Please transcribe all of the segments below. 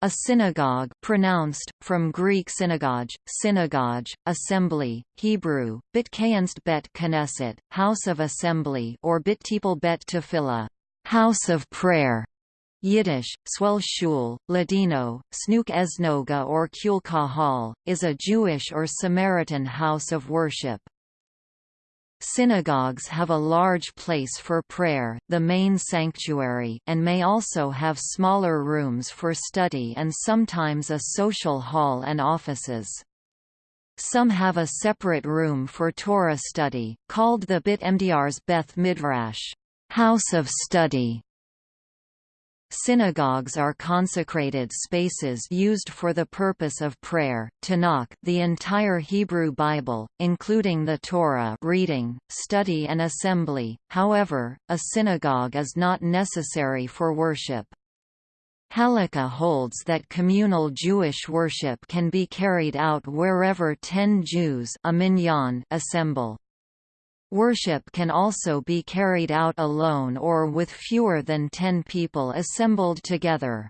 A synagogue pronounced, from Greek synagogue, synagogue, assembly, Hebrew, bitkayanst bet knesset, house of assembly or bittipel bet tefillah, house of prayer. Yiddish, swell shul, Ladino, snook esnoga or kulka hall, is a Jewish or Samaritan house of worship. Synagogues have a large place for prayer, the main sanctuary and may also have smaller rooms for study and sometimes a social hall and offices. Some have a separate room for Torah study, called the Bit Mdr's Beth Midrash house of study. Synagogues are consecrated spaces used for the purpose of prayer. Tanakh, the entire Hebrew Bible, including the Torah, reading, study and assembly. However, a synagogue is not necessary for worship. Halakha holds that communal Jewish worship can be carried out wherever 10 Jews a minyan assemble. Worship can also be carried out alone or with fewer than ten people assembled together.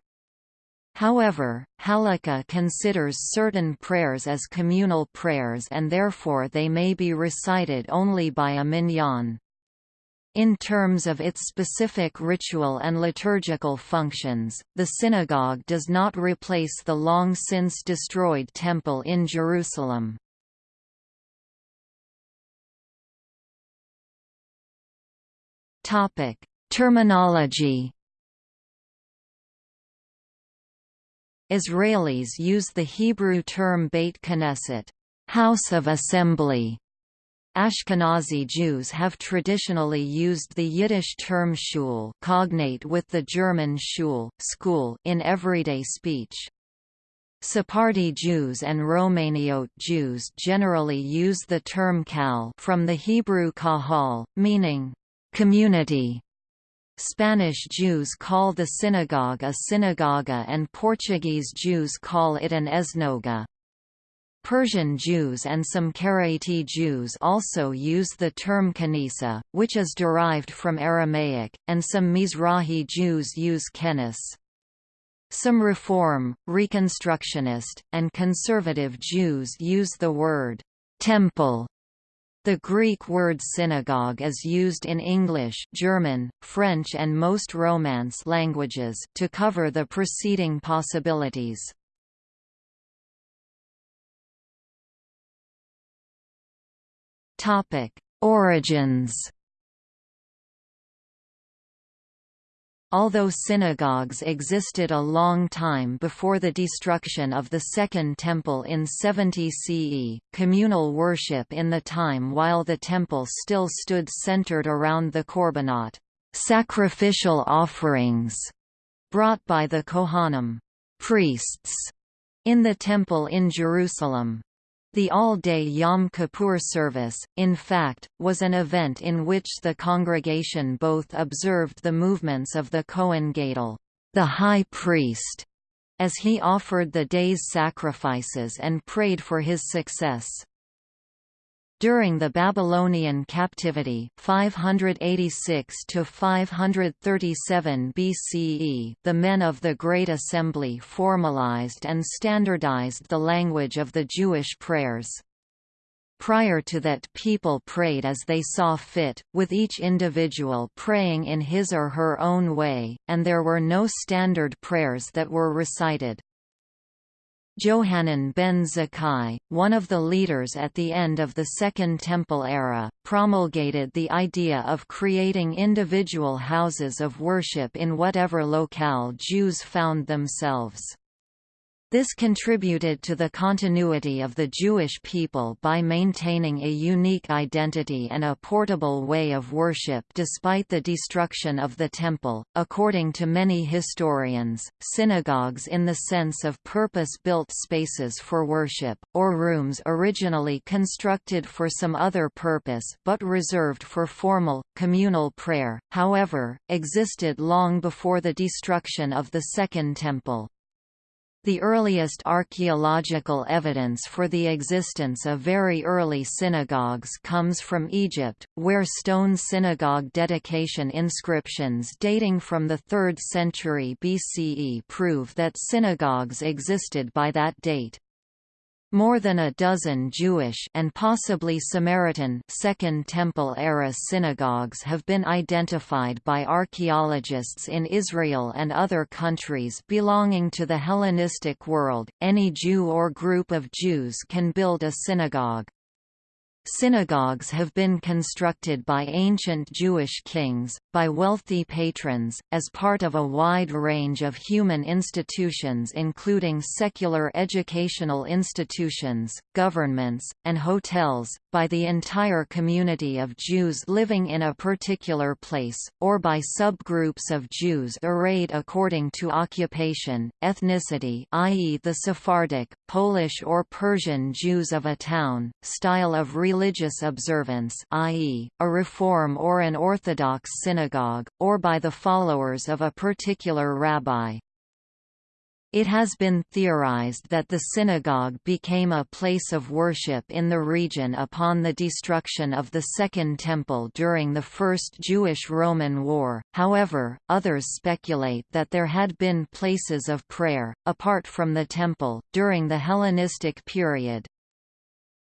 However, Halakha considers certain prayers as communal prayers and therefore they may be recited only by a minyan. In terms of its specific ritual and liturgical functions, the synagogue does not replace the long since destroyed Temple in Jerusalem. Topic: Terminology. Israelis use the Hebrew term Beit Knesset, house of assembly. Ashkenazi Jews have traditionally used the Yiddish term shul cognate with the German Schule school in everyday speech. Sephardi Jews and Romaniote Jews generally use the term kal from the Hebrew kahal, meaning community. Spanish Jews call the synagogue a synagoga and Portuguese Jews call it an esnoga. Persian Jews and some Karaite Jews also use the term kanisa, which is derived from Aramaic, and some Mizrahi Jews use kenis. Some Reform, Reconstructionist, and Conservative Jews use the word temple the Greek word synagogue is used in English, German, French and most Romance languages, to cover the preceding possibilities. Origins Although synagogues existed a long time before the destruction of the Second Temple in 70 CE, communal worship in the time while the temple still stood centered around the korbanot sacrificial offerings brought by the Kohanim priests in the temple in Jerusalem. The all-day Yom Kippur service, in fact, was an event in which the congregation both observed the movements of the Kohen Gadol, the high priest, as he offered the day's sacrifices and prayed for his success. During the Babylonian captivity 586 to 537 BCE, the men of the Great Assembly formalized and standardized the language of the Jewish prayers. Prior to that people prayed as they saw fit, with each individual praying in his or her own way, and there were no standard prayers that were recited. Johanan ben Zakkai, one of the leaders at the end of the Second Temple era, promulgated the idea of creating individual houses of worship in whatever locale Jews found themselves. This contributed to the continuity of the Jewish people by maintaining a unique identity and a portable way of worship despite the destruction of the Temple. According to many historians, synagogues in the sense of purpose-built spaces for worship, or rooms originally constructed for some other purpose but reserved for formal, communal prayer, however, existed long before the destruction of the Second Temple. The earliest archaeological evidence for the existence of very early synagogues comes from Egypt, where stone synagogue dedication inscriptions dating from the 3rd century BCE prove that synagogues existed by that date. More than a dozen Jewish and possibly Samaritan Second Temple era synagogues have been identified by archaeologists in Israel and other countries belonging to the Hellenistic world. Any Jew or group of Jews can build a synagogue. Synagogues have been constructed by ancient Jewish kings, by wealthy patrons, as part of a wide range of human institutions including secular educational institutions, governments, and hotels, by the entire community of Jews living in a particular place, or by subgroups of Jews arrayed according to occupation, ethnicity i.e. the Sephardic, Polish or Persian Jews of a town, style of religious observance i.e., a Reform or an Orthodox synagogue, or by the followers of a particular rabbi. It has been theorized that the synagogue became a place of worship in the region upon the destruction of the Second Temple during the First Jewish-Roman War, however, others speculate that there had been places of prayer, apart from the Temple, during the Hellenistic period.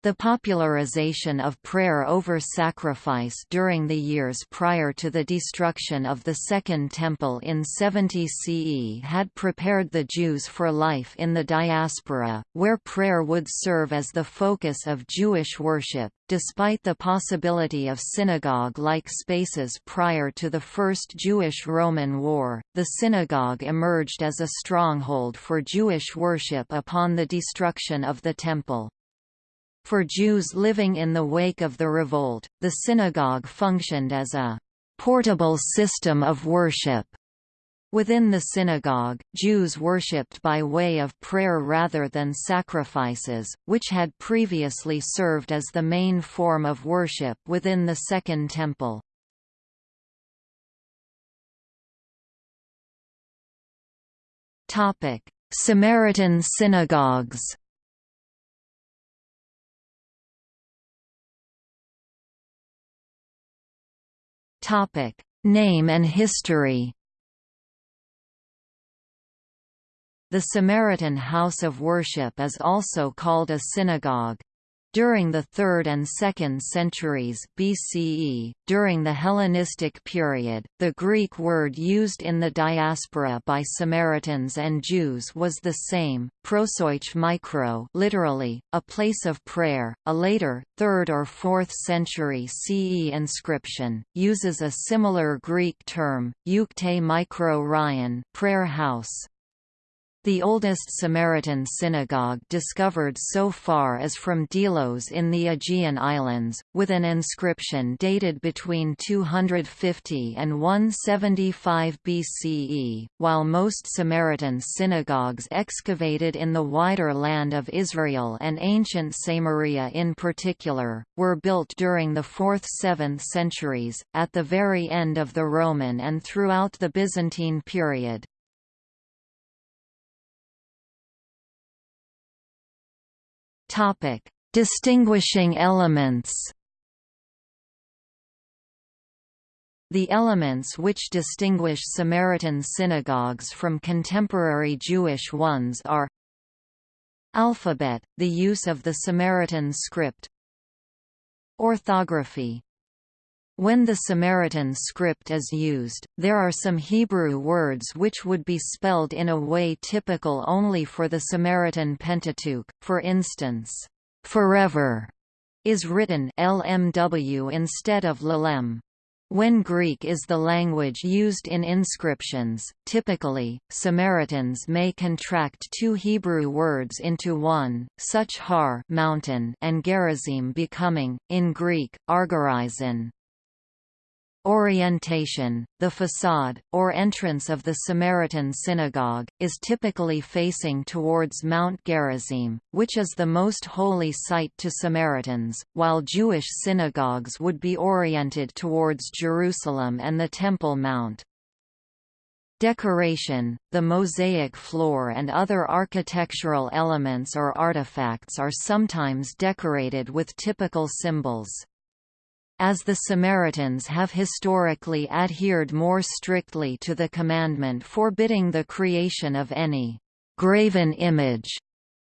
The popularization of prayer over sacrifice during the years prior to the destruction of the Second Temple in 70 CE had prepared the Jews for life in the diaspora, where prayer would serve as the focus of Jewish worship. Despite the possibility of synagogue-like spaces prior to the First Jewish-Roman War, the synagogue emerged as a stronghold for Jewish worship upon the destruction of the Temple. For Jews living in the wake of the revolt, the synagogue functioned as a portable system of worship. Within the synagogue, Jews worshipped by way of prayer rather than sacrifices, which had previously served as the main form of worship within the Second Temple. Samaritan synagogues Topic: Name and history. The Samaritan house of worship is also called a synagogue. During the 3rd and 2nd centuries BCE, during the Hellenistic period, the Greek word used in the diaspora by Samaritans and Jews was the same, prosoich mikro literally, a place of prayer. A later, 3rd or 4th century CE inscription, uses a similar Greek term, eukte mikro ryan prayer house. The oldest Samaritan synagogue discovered so far is from Delos in the Aegean Islands, with an inscription dated between 250 and 175 BCE, while most Samaritan synagogues excavated in the wider land of Israel and ancient Samaria in particular, were built during the 4th–7th centuries, at the very end of the Roman and throughout the Byzantine period. Topic: Distinguishing elements. The elements which distinguish Samaritan synagogues from contemporary Jewish ones are Alphabet, the use of the Samaritan script Orthography when the Samaritan script is used, there are some Hebrew words which would be spelled in a way typical only for the Samaritan Pentateuch, for instance, forever is written LMW instead of LLM. When Greek is the language used in inscriptions, typically, Samaritans may contract two Hebrew words into one, such har mountain and Gerizim becoming, in Greek, argorizin. Orientation, the facade, or entrance of the Samaritan synagogue, is typically facing towards Mount Gerizim, which is the most holy site to Samaritans, while Jewish synagogues would be oriented towards Jerusalem and the Temple Mount. Decoration, the mosaic floor and other architectural elements or artifacts are sometimes decorated with typical symbols. As the Samaritans have historically adhered more strictly to the commandment forbidding the creation of any graven image,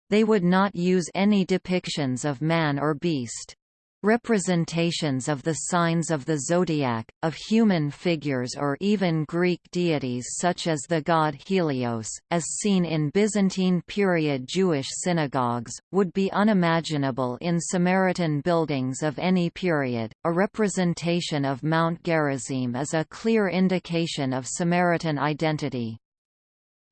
they would not use any depictions of man or beast. Representations of the signs of the zodiac, of human figures or even Greek deities such as the god Helios, as seen in Byzantine period Jewish synagogues, would be unimaginable in Samaritan buildings of any period. A representation of Mount Gerizim is a clear indication of Samaritan identity.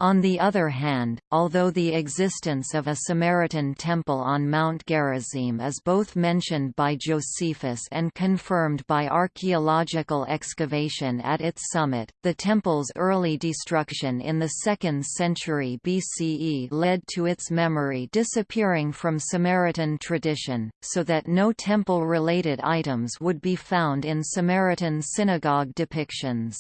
On the other hand, although the existence of a Samaritan temple on Mount Gerizim is both mentioned by Josephus and confirmed by archaeological excavation at its summit, the temple's early destruction in the 2nd century BCE led to its memory disappearing from Samaritan tradition, so that no temple-related items would be found in Samaritan synagogue depictions.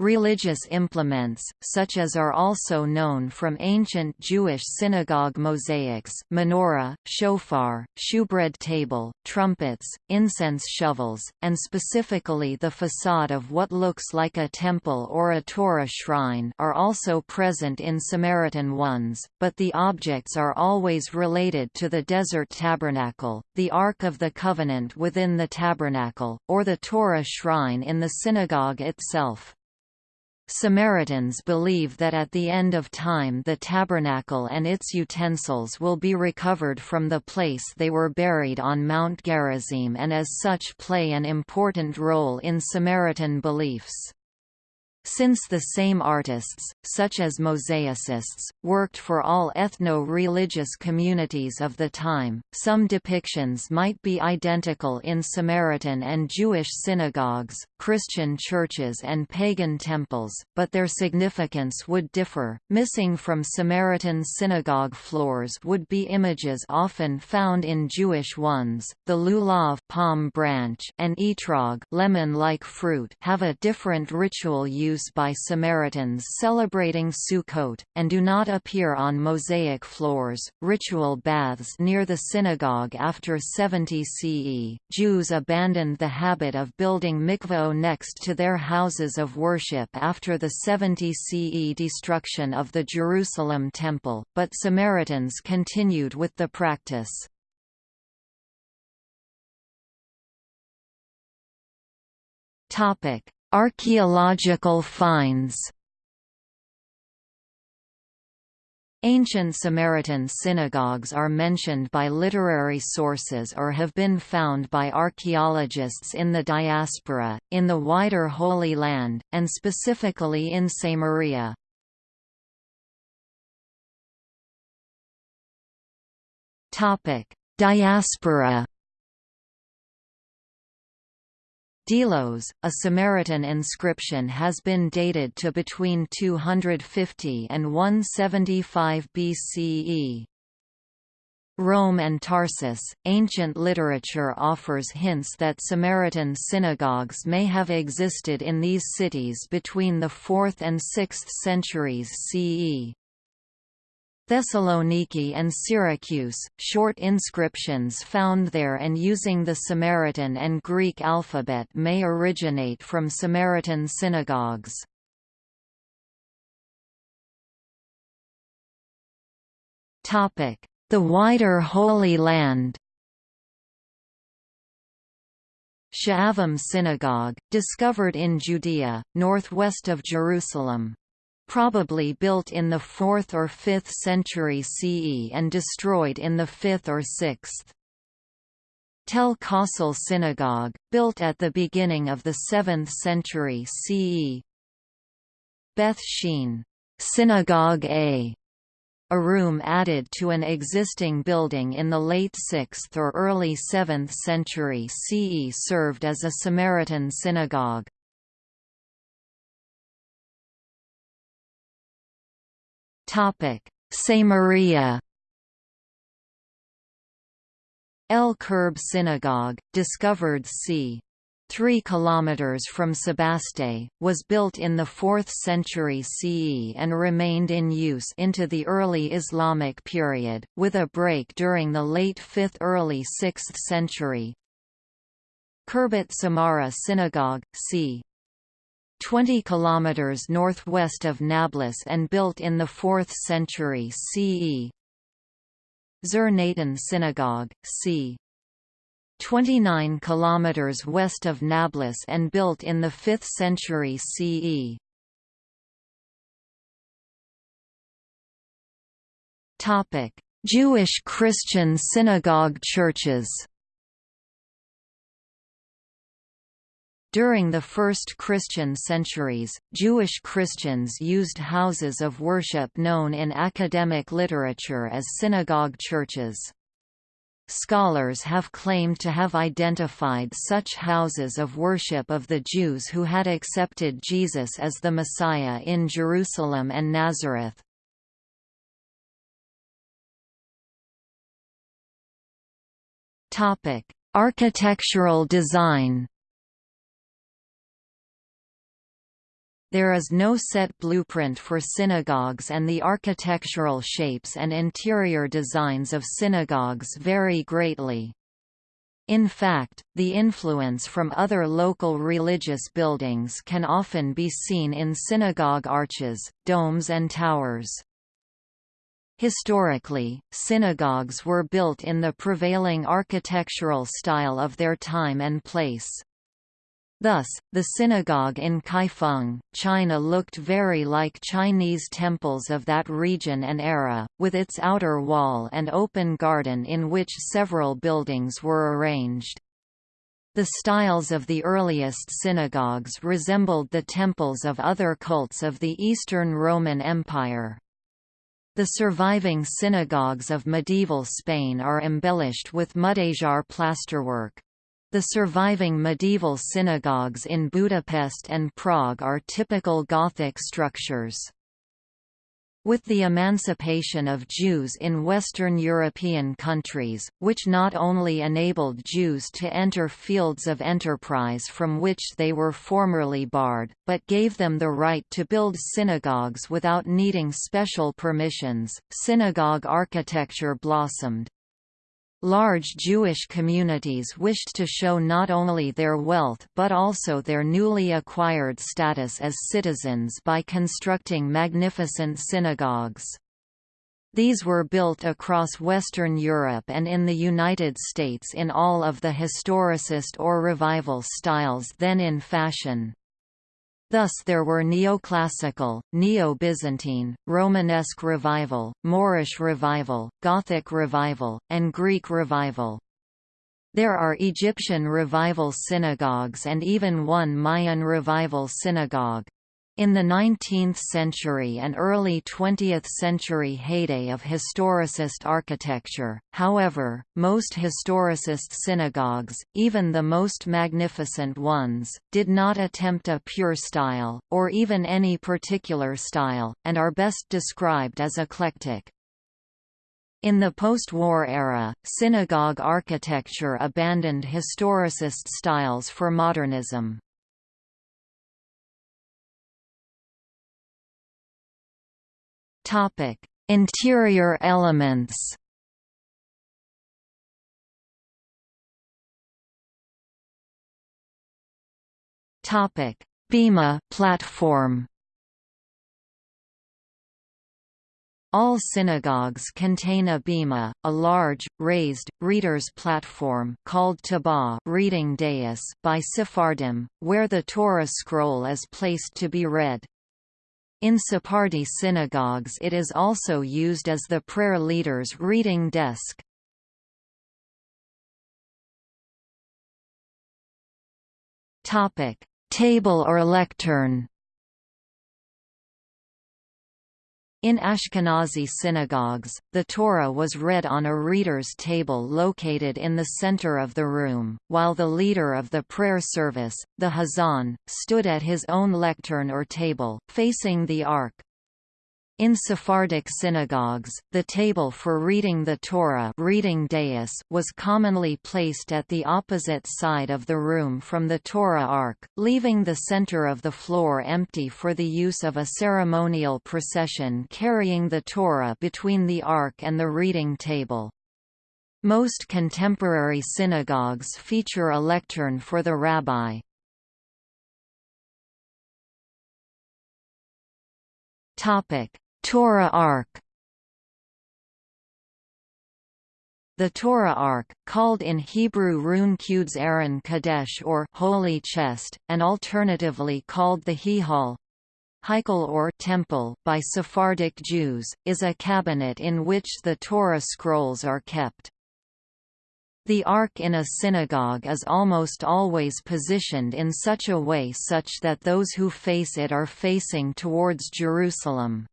Religious implements, such as are also known from ancient Jewish synagogue mosaics menorah, shofar, shewbread table, trumpets, incense shovels, and specifically the facade of what looks like a temple or a Torah shrine are also present in Samaritan ones, but the objects are always related to the desert tabernacle, the Ark of the Covenant within the tabernacle, or the Torah shrine in the synagogue itself. Samaritans believe that at the end of time the tabernacle and its utensils will be recovered from the place they were buried on Mount Gerizim and as such play an important role in Samaritan beliefs. Since the same artists, such as mosaicists, worked for all ethno-religious communities of the time, some depictions might be identical in Samaritan and Jewish synagogues, Christian churches and pagan temples, but their significance would differ. Missing from Samaritan synagogue floors would be images often found in Jewish ones. The lulav palm branch and etrog lemon-like fruit have a different ritual use use by Samaritans celebrating Sukkot, and do not appear on mosaic floors. Ritual baths near the synagogue after 70 CE, Jews abandoned the habit of building mikvah next to their houses of worship after the 70 CE destruction of the Jerusalem Temple, but Samaritans continued with the practice. Topic: Archaeological finds Ancient Samaritan synagogues are mentioned by literary sources or have been found by archaeologists in the diaspora, in the wider Holy Land, and specifically in Samaria. Diaspora Delos, a Samaritan inscription has been dated to between 250 and 175 BCE. Rome and Tarsus, ancient literature offers hints that Samaritan synagogues may have existed in these cities between the 4th and 6th centuries CE. Thessaloniki and Syracuse, short inscriptions found there and using the Samaritan and Greek alphabet may originate from Samaritan synagogues. The wider Holy Land Sha'alvim Synagogue, discovered in Judea, northwest of Jerusalem probably built in the 4th or 5th century CE and destroyed in the 5th or 6th. Tel Kossel Synagogue, built at the beginning of the 7th century CE. Beth Shean Synagogue A, a room added to an existing building in the late 6th or early 7th century CE served as a Samaritan synagogue. Samaria El Kerb Synagogue, discovered c. 3 km from Sebaste, was built in the 4th century CE and remained in use into the early Islamic period, with a break during the late 5th early 6th century. Khirbet Samarra Synagogue, c. 20 km northwest of Nablus and built in the 4th century CE. Zur Natan Synagogue, c. 29 km west of Nablus and built in the 5th century CE. Jewish Christian synagogue churches During the first Christian centuries, Jewish Christians used houses of worship known in academic literature as synagogue churches. Scholars have claimed to have identified such houses of worship of the Jews who had accepted Jesus as the Messiah in Jerusalem and Nazareth. Architectural design There is no set blueprint for synagogues and the architectural shapes and interior designs of synagogues vary greatly. In fact, the influence from other local religious buildings can often be seen in synagogue arches, domes and towers. Historically, synagogues were built in the prevailing architectural style of their time and place. Thus, the synagogue in Kaifeng, China looked very like Chinese temples of that region and era, with its outer wall and open garden in which several buildings were arranged. The styles of the earliest synagogues resembled the temples of other cults of the Eastern Roman Empire. The surviving synagogues of medieval Spain are embellished with mudejar plasterwork. The surviving medieval synagogues in Budapest and Prague are typical Gothic structures. With the emancipation of Jews in Western European countries, which not only enabled Jews to enter fields of enterprise from which they were formerly barred, but gave them the right to build synagogues without needing special permissions, synagogue architecture blossomed. Large Jewish communities wished to show not only their wealth but also their newly acquired status as citizens by constructing magnificent synagogues. These were built across Western Europe and in the United States in all of the historicist or revival styles then in fashion. Thus there were neoclassical, neo-Byzantine, Romanesque revival, Moorish revival, Gothic revival, and Greek revival. There are Egyptian revival synagogues and even one Mayan revival synagogue. In the 19th century and early 20th century heyday of historicist architecture, however, most historicist synagogues, even the most magnificent ones, did not attempt a pure style, or even any particular style, and are best described as eclectic. In the post-war era, synagogue architecture abandoned historicist styles for modernism. Topic: Interior elements. Topic: Bema platform. All synagogues contain a bema, a large, raised, reader's platform called tabah reading dais by Sephardim, where the Torah scroll is placed to be read. In Sephardi synagogues it is also used as the prayer leader's reading desk. Table or lectern In Ashkenazi synagogues, the Torah was read on a reader's table located in the center of the room, while the leader of the prayer service, the Hazan, stood at his own lectern or table, facing the ark. In Sephardic synagogues, the table for reading the Torah reading dais was commonly placed at the opposite side of the room from the Torah ark, leaving the center of the floor empty for the use of a ceremonial procession carrying the Torah between the ark and the reading table. Most contemporary synagogues feature a lectern for the rabbi. Topic Torah Ark The Torah Ark, called in Hebrew Run Quds Aron Kodesh or Holy Chest, and alternatively called the Hihal Heikel or Temple by Sephardic Jews, is a cabinet in which the Torah scrolls are kept. The Ark in a synagogue is almost always positioned in such a way such that those who face it are facing towards Jerusalem.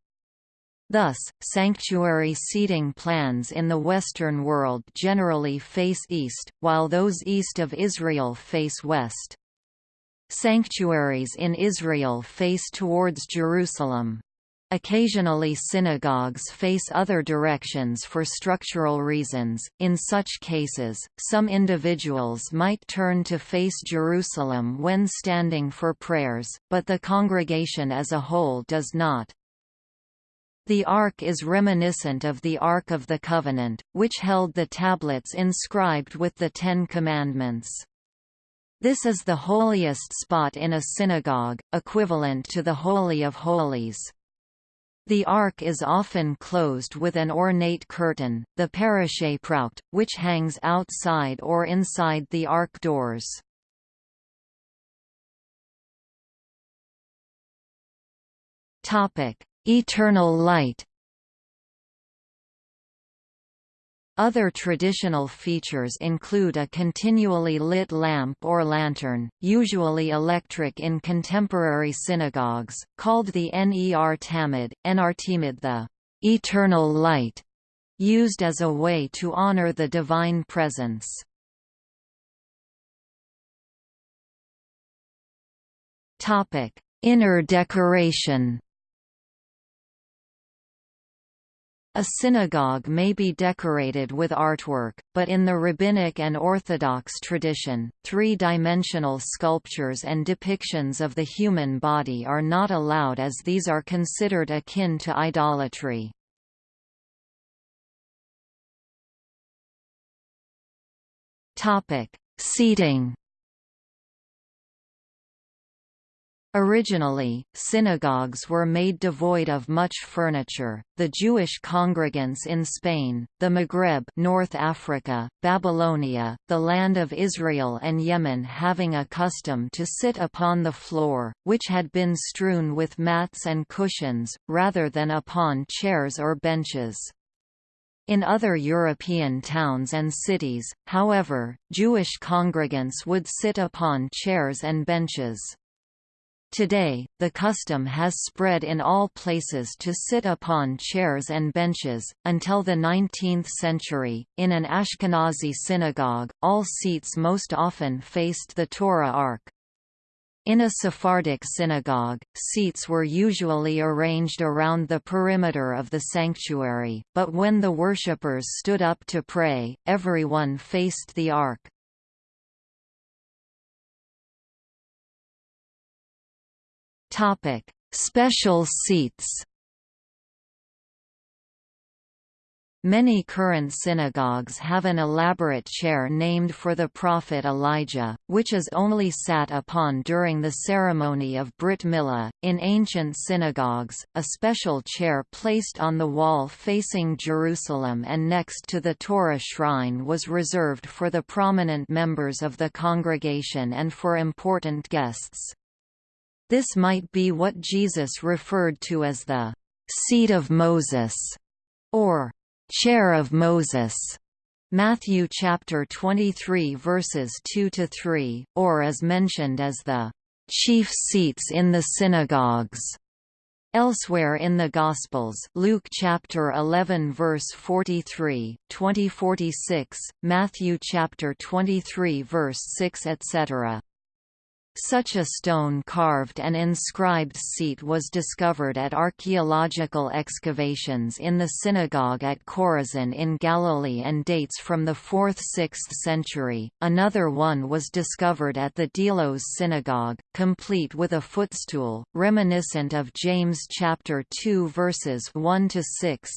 Thus, sanctuary seating plans in the Western world generally face east, while those east of Israel face west. Sanctuaries in Israel face towards Jerusalem. Occasionally synagogues face other directions for structural reasons, in such cases, some individuals might turn to face Jerusalem when standing for prayers, but the congregation as a whole does not. The Ark is reminiscent of the Ark of the Covenant, which held the tablets inscribed with the Ten Commandments. This is the holiest spot in a synagogue, equivalent to the Holy of Holies. The Ark is often closed with an ornate curtain, the parashe prout, which hangs outside or inside the Ark doors. Topic: Eternal light Other traditional features include a continually lit lamp or lantern, usually electric in contemporary synagogues, called the Ner Tamid, Enartimid the eternal light, used as a way to honor the divine presence. Inner decoration A synagogue may be decorated with artwork, but in the Rabbinic and Orthodox tradition, three-dimensional sculptures and depictions of the human body are not allowed as these are considered akin to idolatry. Seating Originally, synagogues were made devoid of much furniture. The Jewish congregants in Spain, the Maghreb, North Africa, Babylonia, the land of Israel and Yemen having a custom to sit upon the floor, which had been strewn with mats and cushions, rather than upon chairs or benches. In other European towns and cities, however, Jewish congregants would sit upon chairs and benches. Today, the custom has spread in all places to sit upon chairs and benches. Until the 19th century, in an Ashkenazi synagogue, all seats most often faced the Torah ark. In a Sephardic synagogue, seats were usually arranged around the perimeter of the sanctuary, but when the worshippers stood up to pray, everyone faced the ark. Topic: Special seats. Many current synagogues have an elaborate chair named for the prophet Elijah, which is only sat upon during the ceremony of Brit Milah. In ancient synagogues, a special chair placed on the wall facing Jerusalem and next to the Torah shrine was reserved for the prominent members of the congregation and for important guests. This might be what Jesus referred to as the seat of Moses, or chair of Moses. Matthew chapter 23 verses 2 to 3, or as mentioned as the chief seats in the synagogues. Elsewhere in the Gospels Luke chapter 11 verse 43, 2046, Matthew chapter 23 verse 6 etc. Such a stone-carved and inscribed seat was discovered at archaeological excavations in the synagogue at Chorazin in Galilee and dates from the 4th–6th century. Another one was discovered at the Delos synagogue, complete with a footstool, reminiscent of James chapter 2 verses 1 to 6.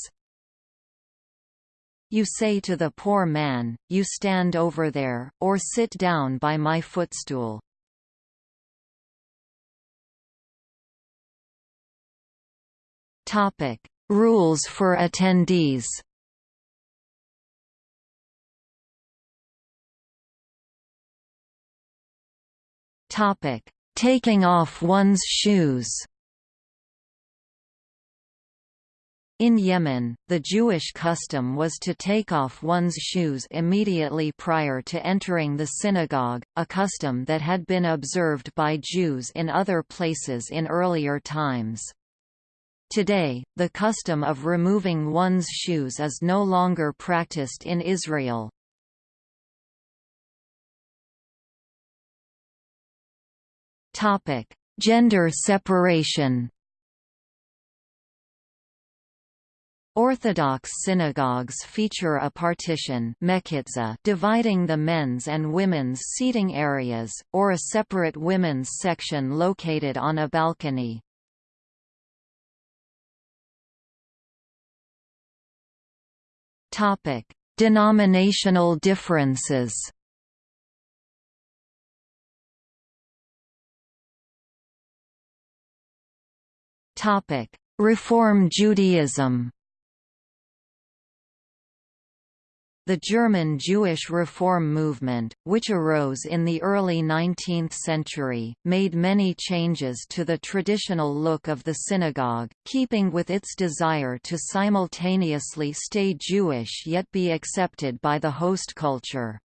You say to the poor man, You stand over there, or sit down by my footstool. Topic: Rules for attendees. Topic: Taking off one's shoes. In Yemen, the Jewish custom was to take off one's shoes immediately prior to entering the synagogue, a custom that had been observed by Jews in other places in earlier times. Today, the custom of removing one's shoes is no longer practiced in Israel. Topic: Gender separation. Orthodox synagogues feature a partition dividing the men's and women's seating areas, or a separate women's section located on a balcony. Topic: Denominational differences. Topic: Reform Judaism. The German Jewish Reform movement, which arose in the early 19th century, made many changes to the traditional look of the synagogue, keeping with its desire to simultaneously stay Jewish yet be accepted by the host culture.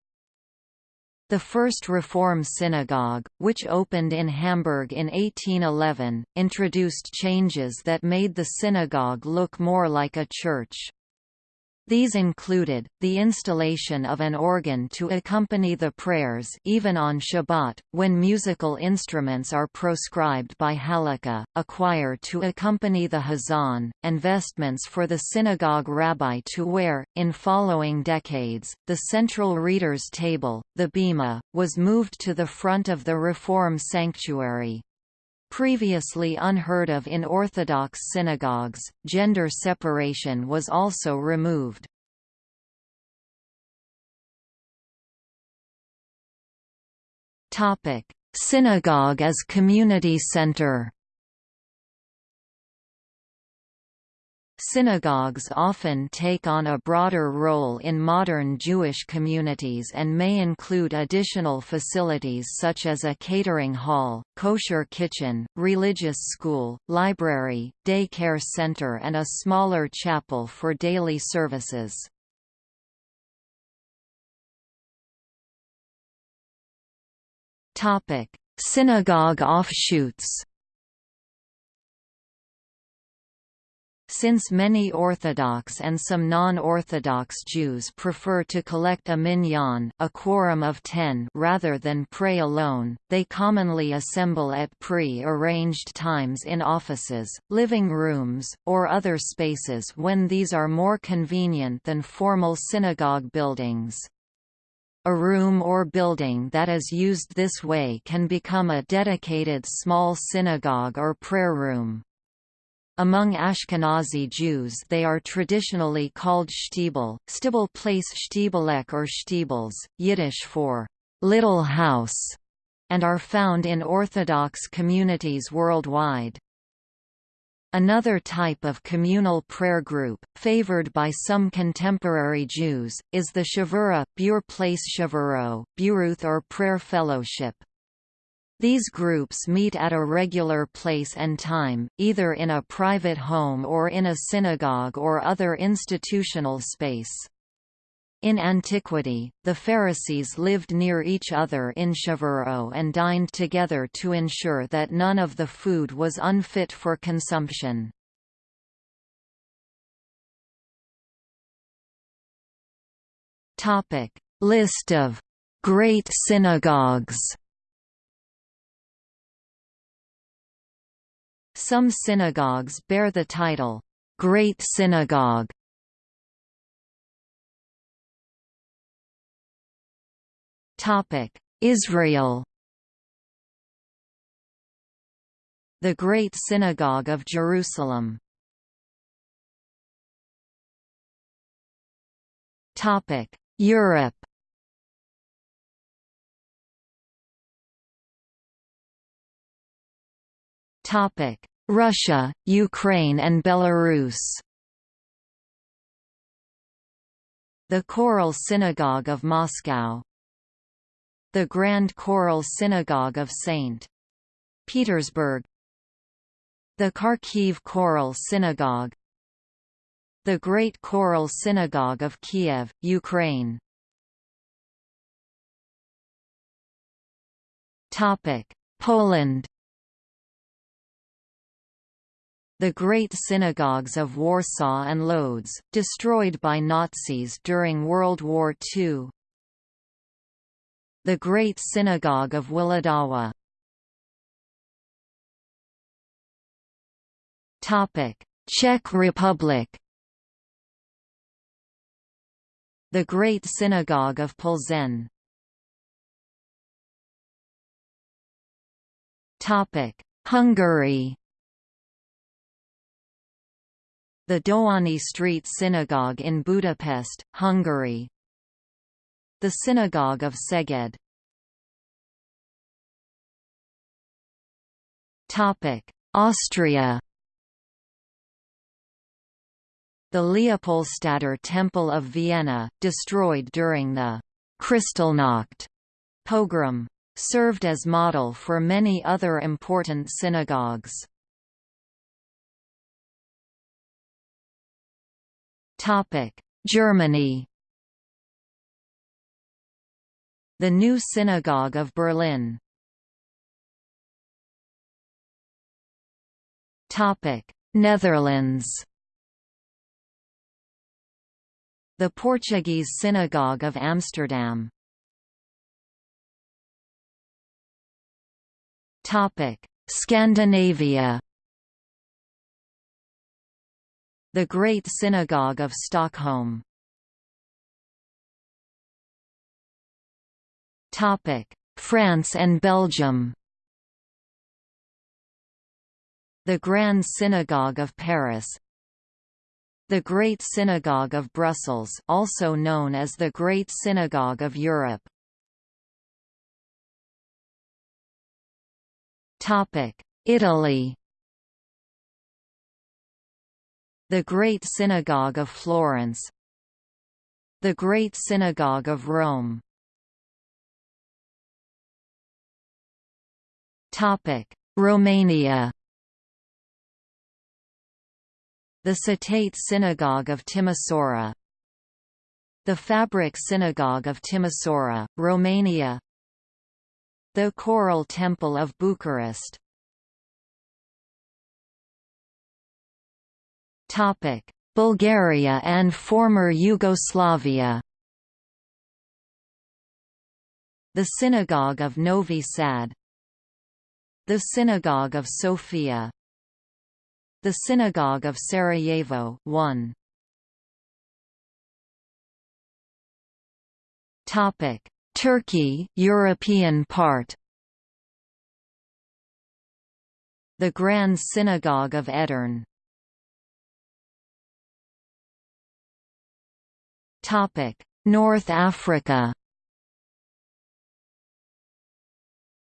The first Reform synagogue, which opened in Hamburg in 1811, introduced changes that made the synagogue look more like a church. These included, the installation of an organ to accompany the prayers even on Shabbat, when musical instruments are proscribed by halakha, a choir to accompany the hazan, and vestments for the synagogue rabbi to wear. In following decades, the central reader's table, the bima, was moved to the front of the Reform sanctuary, Previously unheard of in Orthodox synagogues, gender separation was also removed. Synagogue as community center Synagogues often take on a broader role in modern Jewish communities and may include additional facilities such as a catering hall, kosher kitchen, religious school, library, day care center and a smaller chapel for daily services. Synagogue offshoots Since many Orthodox and some non-Orthodox Jews prefer to collect a minyan a quorum of ten rather than pray alone, they commonly assemble at pre-arranged times in offices, living rooms, or other spaces when these are more convenient than formal synagogue buildings. A room or building that is used this way can become a dedicated small synagogue or prayer room. Among Ashkenazi Jews they are traditionally called shtibel, stibel place shtibelek or shtibels, Yiddish for little house, and are found in Orthodox communities worldwide. Another type of communal prayer group, favored by some contemporary Jews, is the shavura, Bure Place Shavuro, Buruth or Prayer Fellowship. These groups meet at a regular place and time, either in a private home or in a synagogue or other institutional space. In antiquity, the Pharisees lived near each other in Shavuro and dined together to ensure that none of the food was unfit for consumption. List of «great synagogues» Some synagogues bear the title, Great Synagogue. Topic Israel. The Great Synagogue of Jerusalem. Topic Europe Russia, Ukraine and Belarus. The Choral Synagogue of Moscow. The Grand Choral Synagogue of St. Petersburg. The Kharkiv Choral Synagogue. The Great Choral Synagogue of Kiev, Ukraine. Poland The Great Synagogues of Warsaw and Lodz, destroyed by Nazis during World War II. The Great Synagogue of Włodawa Czech Republic. The Great Synagogue of Plzeň. Hungary the Dohány Street Synagogue in Budapest, Hungary. The Synagogue of Szeged. Austria. The Leopoldstädter Temple of Vienna, destroyed during the Kristallnacht pogrom, served as model for many other important synagogues. Germany. The New Synagogue of Berlin. Topic. Netherlands. The Portuguese Synagogue of Amsterdam. Topic. Scandinavia the Great Synagogue of Stockholm. France and Belgium. The Grand Synagogue of Paris. The Great Synagogue of Brussels also known as the Great Synagogue of Europe. Topic Italy The Great Synagogue of Florence The Great Synagogue of Rome. Romania. The Cetate Synagogue of Timisoara. The Fabric Synagogue of Timisoara, Romania. The Choral Temple of Bucharest Bulgaria and former Yugoslavia. The Synagogue of Novi Sad. The Synagogue of Sofia. The Synagogue of Sarajevo 1. Topic. Turkey European part. The Grand Synagogue of Edirne North Africa?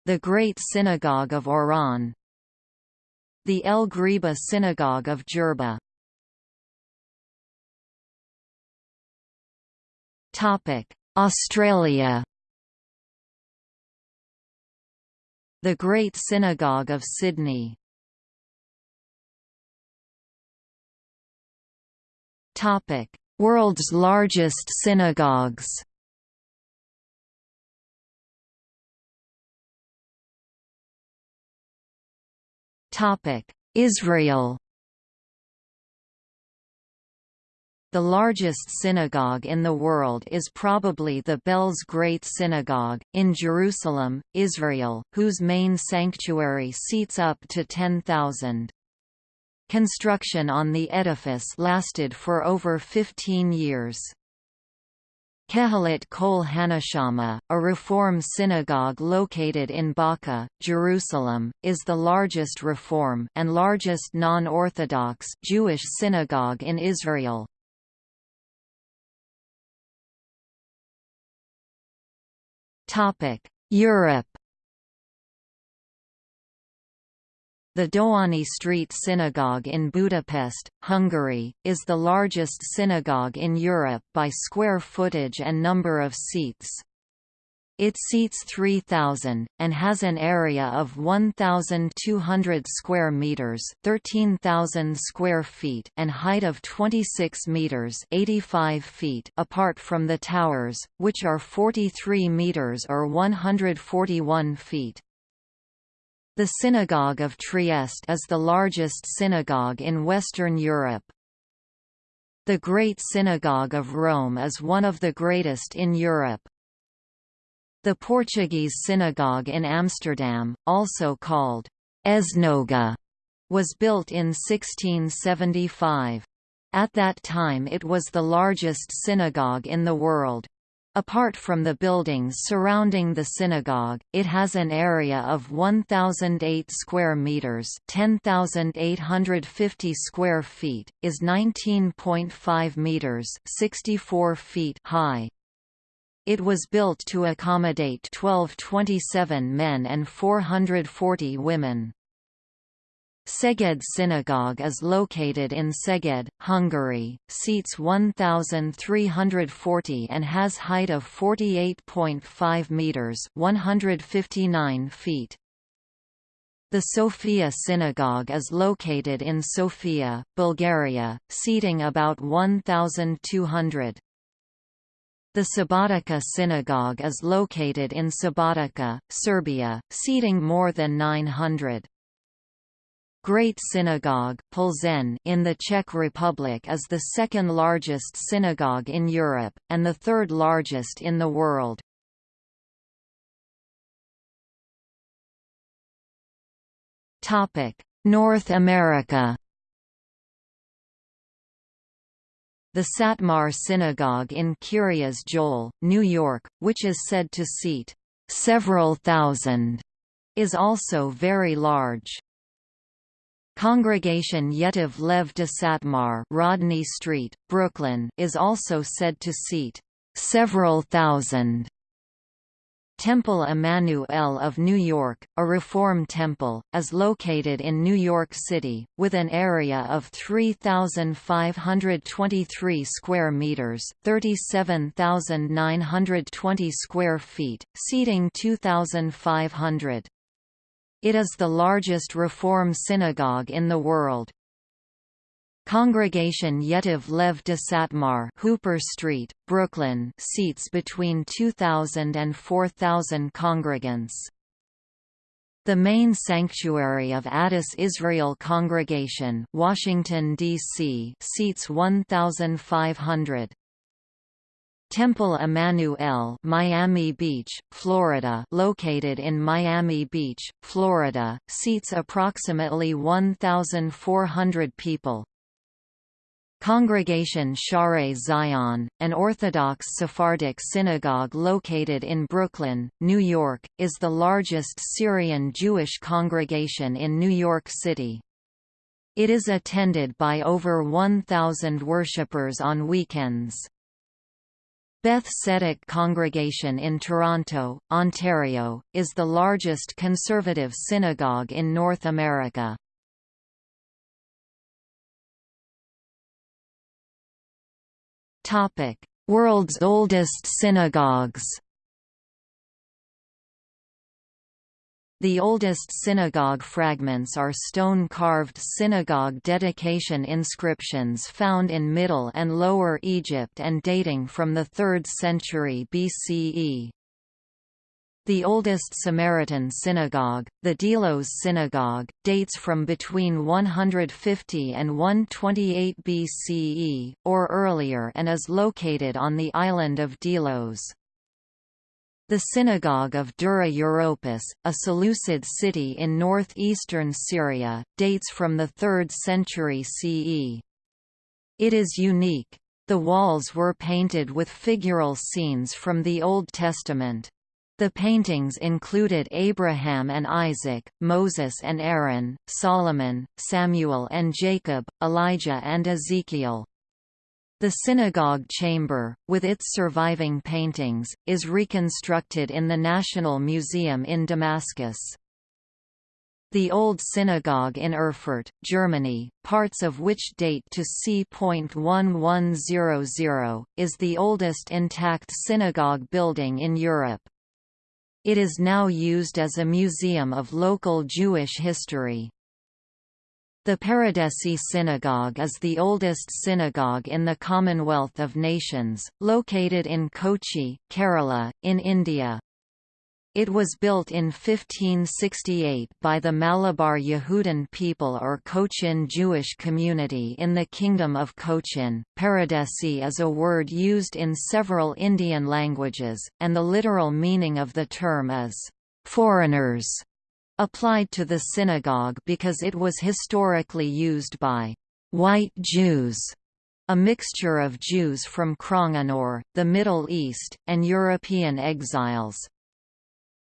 The Great Synagogue of Oran. The El Ghriba Synagogue of Jerba. Topic Australia. The Great Synagogue of Sydney. Topic World's largest synagogues Israel The largest synagogue in the world is probably the Belz Great Synagogue, in Jerusalem, Israel, whose main sanctuary seats up to 10,000. Construction on the edifice lasted for over 15 years. Kehilat Kol HaNeshama, a Reform synagogue located in Baka, Jerusalem, is the largest Reform and largest non-Orthodox Jewish synagogue in Israel. Topic: Europe The Dohány Street Synagogue in Budapest, Hungary, is the largest synagogue in Europe by square footage and number of seats. It seats 3,000, and has an area of 1,200 square metres 13,000 square feet and height of 26 metres 85 feet apart from the towers, which are 43 metres or 141 feet. The Synagogue of Trieste is the largest synagogue in Western Europe. The Great Synagogue of Rome is one of the greatest in Europe. The Portuguese synagogue in Amsterdam, also called Esnoga, was built in 1675. At that time it was the largest synagogue in the world. Apart from the buildings surrounding the synagogue, it has an area of 1008 square meters, 10850 square feet, is 19.5 meters, 64 feet high. It was built to accommodate 1227 men and 440 women. Szeged Synagogue is located in Szeged, Hungary, seats 1,340 and has height of 48.5 metres 159 feet. The Sofia Synagogue is located in Sofia, Bulgaria, seating about 1,200. The Subotica Synagogue is located in Subotica, Serbia, seating more than 900. Great Synagogue Plzeň in the Czech Republic is the second largest synagogue in Europe, and the third largest in the world. North America The Satmar Synagogue in Kiryas Joel, New York, which is said to seat several thousand, is also very large. Congregation Yetev Lev D'Satmar Rodney Street, Brooklyn is also said to seat several thousand. Temple Emanu-El of New York, a Reform temple, is located in New York City, with an area of 3,523 square meters (37,920 square feet), seating 2,500. It is the largest Reform synagogue in the world. Congregation Yetiv Lev de Satmar Hooper Street, Brooklyn seats between 2,000 and 4,000 congregants. The main sanctuary of Adas Israel Congregation Washington, D.C. seats 1,500. Temple Emanu-El Miami Beach, Florida located in Miami Beach, Florida, seats approximately 1,400 people. Congregation Shaare Zion, an Orthodox Sephardic synagogue located in Brooklyn, New York, is the largest Syrian Jewish congregation in New York City. It is attended by over 1,000 worshippers on weekends. Beth Tzedec Congregation in Toronto, Ontario, is the largest conservative synagogue in North America. World's oldest synagogues The oldest synagogue fragments are stone-carved synagogue dedication inscriptions found in Middle and Lower Egypt and dating from the 3rd century BCE. The oldest Samaritan synagogue, the Delos Synagogue, dates from between 150 and 128 BCE, or earlier and is located on the island of Delos. The Synagogue of Dura-Europos, a Seleucid city in northeastern Syria, dates from the 3rd century CE. It is unique. The walls were painted with figural scenes from the Old Testament. The paintings included Abraham and Isaac, Moses and Aaron, Solomon, Samuel and Jacob, Elijah and Ezekiel. The synagogue chamber, with its surviving paintings, is reconstructed in the National Museum in Damascus. The Old Synagogue in Erfurt, Germany, parts of which date to c.1100, is the oldest intact synagogue building in Europe. It is now used as a museum of local Jewish history. The Paradesi Synagogue is the oldest synagogue in the Commonwealth of Nations, located in Kochi, Kerala, in India. It was built in 1568 by the Malabar Yehudan people or Cochin Jewish community in the Kingdom of Cochin. Paradesi is a word used in several Indian languages, and the literal meaning of the term is, foreigners applied to the synagogue because it was historically used by white Jews, a mixture of Jews from Cranganore, the Middle East, and European exiles.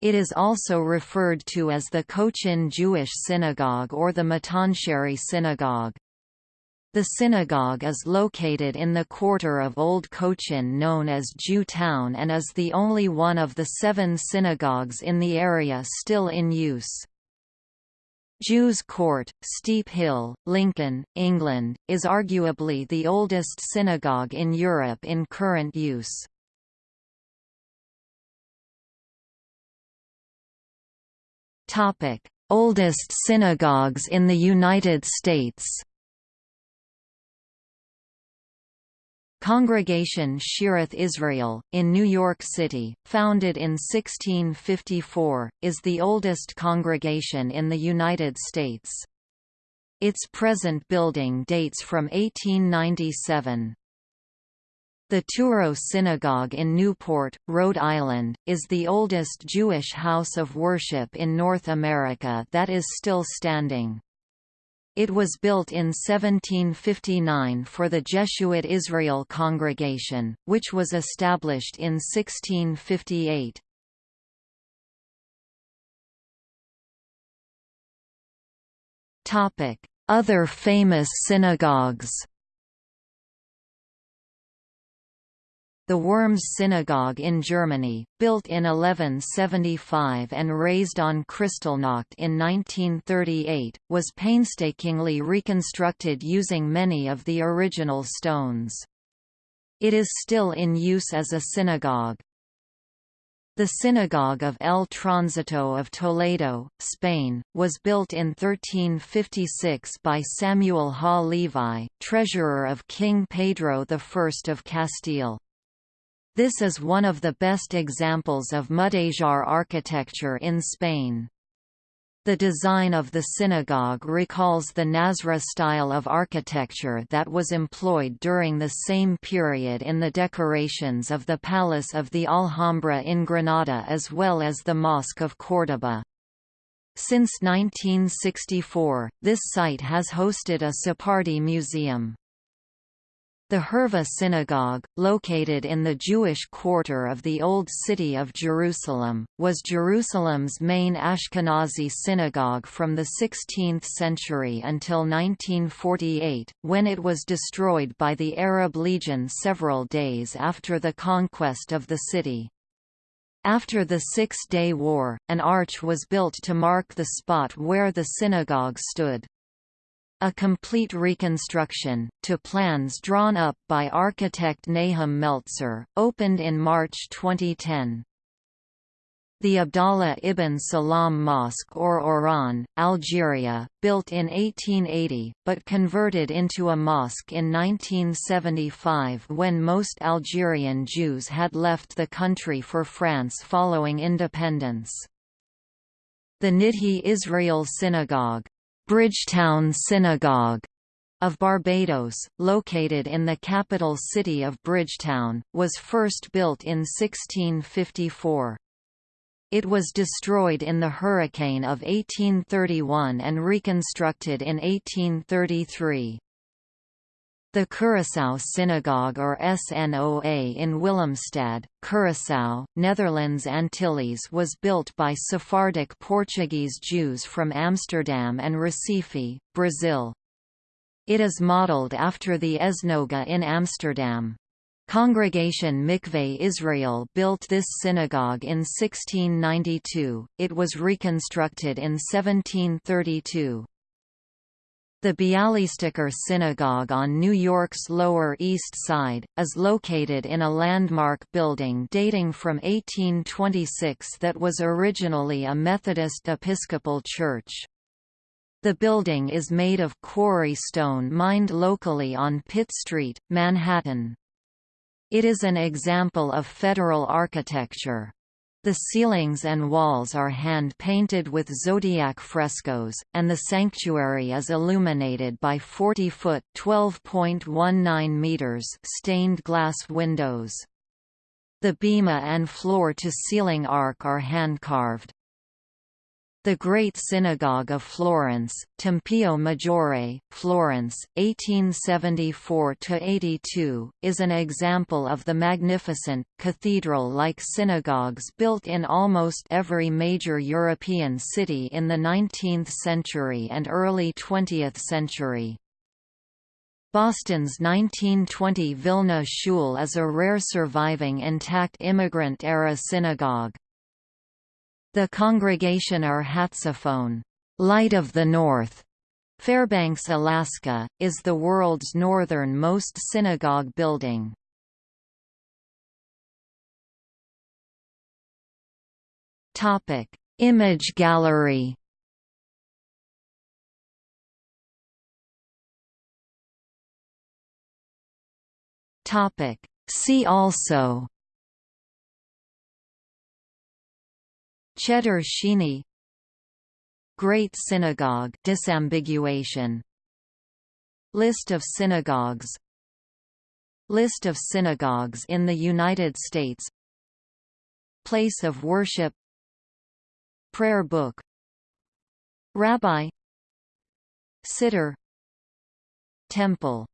It is also referred to as the Cochin Jewish Synagogue or the Mattancherry Synagogue. The synagogue is located in the quarter of Old Cochin known as Jew Town and is the only one of the seven synagogues in the area still in use. Jews Court, Steep Hill, Lincoln, England, is arguably the oldest synagogue in Europe in current use. Oldest synagogues in the United States Congregation Shearith Israel, in New York City, founded in 1654, is the oldest congregation in the United States. Its present building dates from 1897. The Touro Synagogue in Newport, Rhode Island, is the oldest Jewish house of worship in North America that is still standing. It was built in 1759 for the Jeshuat Israel Congregation, which was established in 1658. Other famous synagogues The Worms Synagogue in Germany, built in 1175 and razed on Kristallnacht in 1938, was painstakingly reconstructed using many of the original stones. It is still in use as a synagogue. The Synagogue of El Tránsito of Toledo, Spain, was built in 1356 by Samuel Ha Levi, treasurer of King Pedro I of Castile. This is one of the best examples of Mudéjar architecture in Spain. The design of the synagogue recalls the Nasrid style of architecture that was employed during the same period in the decorations of the Palace of the Alhambra in Granada as well as the Mosque of Córdoba. Since 1964, this site has hosted a Sephardi museum. The Hurva Synagogue, located in the Jewish quarter of the Old City of Jerusalem, was Jerusalem's main Ashkenazi synagogue from the 16th century until 1948, when it was destroyed by the Arab Legion several days after the conquest of the city. After the Six-Day War, an arch was built to mark the spot where the synagogue stood. A complete reconstruction, to plans drawn up by architect Nahum Meltzer, opened in March 2010. The Abdallah ibn Salam Mosque or Oran, Algeria, built in 1880, but converted into a mosque in 1975 when most Algerian Jews had left the country for France following independence. The Nidhe Israel Synagogue, Bridgetown Synagogue of Barbados, located in the capital city of Bridgetown, was first built in 1654. It was destroyed in the hurricane of 1831 and reconstructed in 1833. The Curaçao Synagogue or SNOA in Willemstad, Curaçao, Netherlands Antilles was built by Sephardic Portuguese Jews from Amsterdam and Recife, Brazil. It is modeled after the Esnoga in Amsterdam. Congregation Mikveh Israel built this synagogue in 1692, it was reconstructed in 1732. The Bialystoker Synagogue on New York's Lower East Side, is located in a landmark building dating from 1826 that was originally a Methodist Episcopal church. The building is made of quarry stone mined locally on Pitt Street, Manhattan. It is an example of federal architecture. The ceilings and walls are hand-painted with zodiac frescoes, and the sanctuary is illuminated by 40-foot (12.19 meters) stained glass windows. The bema and floor-to-ceiling ark are hand-carved. The Great Synagogue of Florence, Tempio Maggiore, Florence, 1874–82, is an example of the magnificent, cathedral-like synagogues built in almost every major European city in the 19th century and early 20th century. Boston's 1920 Vilna Shul is a rare surviving intact immigrant-era synagogue. The Congregationer Hatzaphon, Light of the North, Fairbanks, Alaska, is the world's northernmost synagogue building. Topic: Image gallery. Topic: See also Cheder Sheni Great Synagogue disambiguation. List of synagogues. List of synagogues in the United States. Place of worship. Prayer book. Rabbi. Siddur Temple